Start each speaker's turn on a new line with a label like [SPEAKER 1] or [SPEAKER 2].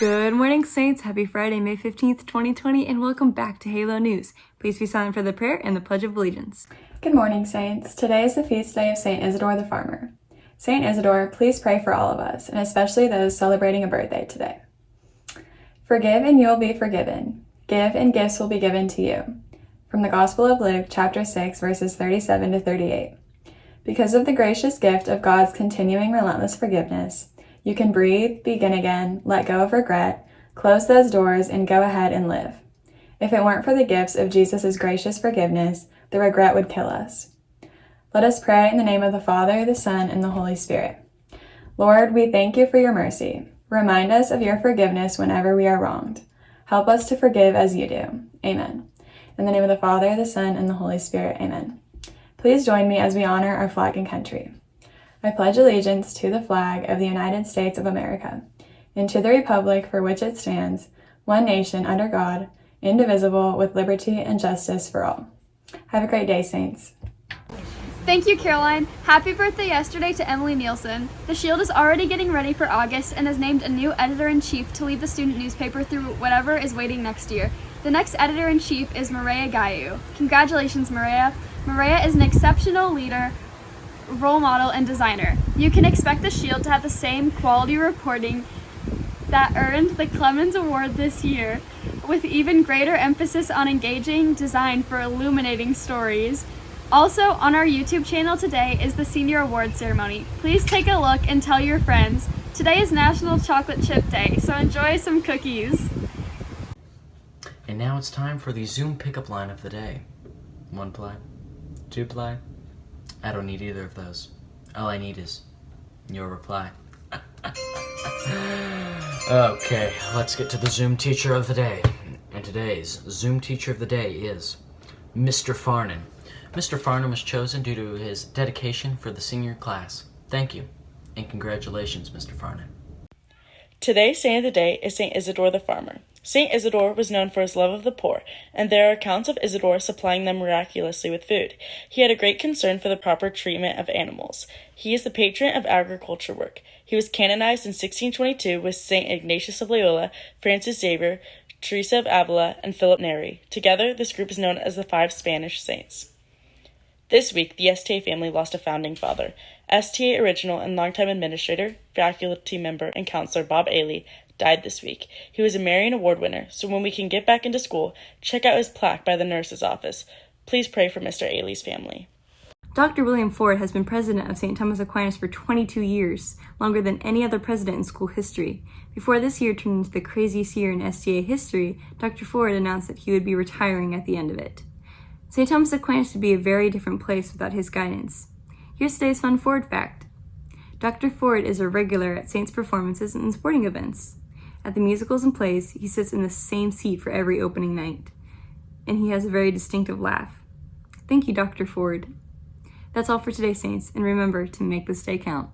[SPEAKER 1] Good morning, Saints. Happy Friday, May 15th, 2020, and welcome back to Halo News. Please be silent for the prayer and the Pledge of Allegiance.
[SPEAKER 2] Good morning, Saints. Today is the feast day of St. Isidore the Farmer. St. Isidore, please pray for all of us, and especially those celebrating a birthday today. Forgive and you will be forgiven. Give and gifts will be given to you. From the Gospel of Luke, chapter 6, verses 37 to 38. Because of the gracious gift of God's continuing relentless forgiveness, you can breathe, begin again, let go of regret, close those doors, and go ahead and live. If it weren't for the gifts of Jesus' gracious forgiveness, the regret would kill us. Let us pray in the name of the Father, the Son, and the Holy Spirit. Lord, we thank you for your mercy. Remind us of your forgiveness whenever we are wronged. Help us to forgive as you do. Amen. In the name of the Father, the Son, and the Holy Spirit. Amen. Please join me as we honor our flag and country. I pledge allegiance to the flag of the United States of America and to the republic for which it stands, one nation under God, indivisible, with liberty and justice for all. Have a great day, Saints.
[SPEAKER 3] Thank you, Caroline. Happy birthday yesterday to Emily Nielsen. The Shield is already getting ready for August and has named a new editor in chief to lead the student newspaper through whatever is waiting next year. The next editor in chief is Maria Gayu. Congratulations, Maria. Maria is an exceptional leader role model, and designer. You can expect the Shield to have the same quality reporting that earned the Clemens Award this year, with even greater emphasis on engaging design for illuminating stories. Also, on our YouTube channel today is the Senior Award Ceremony. Please take a look and tell your friends. Today is National Chocolate Chip Day, so enjoy some cookies.
[SPEAKER 4] And now it's time for the Zoom pickup line of the day. One ply, two ply, I don't need either of those. All I need is your reply. okay, let's get to the Zoom teacher of the day. And today's Zoom teacher of the day is Mr. Farnan. Mr. Farnan was chosen due to his dedication for the senior class. Thank you, and congratulations, Mr. Farnan.
[SPEAKER 5] Today's saint of the day is St. Isidore the Farmer. St. Isidore was known for his love of the poor, and there are accounts of Isidore supplying them miraculously with food. He had a great concern for the proper treatment of animals. He is the patron of agriculture work. He was canonized in 1622 with St. Ignatius of Loyola, Francis Xavier, Teresa of Avila, and Philip Neri. Together, this group is known as the Five Spanish Saints. This week, the STA family lost a founding father. STA original and longtime administrator, faculty member, and counselor Bob Ailey died this week. He was a Marian Award winner, so when we can get back into school, check out his plaque by the nurse's office. Please pray for Mr. Ailey's family.
[SPEAKER 1] Dr. William Ford has been president of St. Thomas Aquinas for 22 years, longer than any other president in school history. Before this year turned into the craziest year in STA history, Dr. Ford announced that he would be retiring at the end of it. St. Thomas Aquinas would be a very different place without his guidance. Here's today's fun Ford fact. Dr. Ford is a regular at Saints performances and sporting events. At the musicals and plays, he sits in the same seat for every opening night, and he has a very distinctive laugh. Thank you, Dr. Ford. That's all for today, Saints, and remember to make this day count.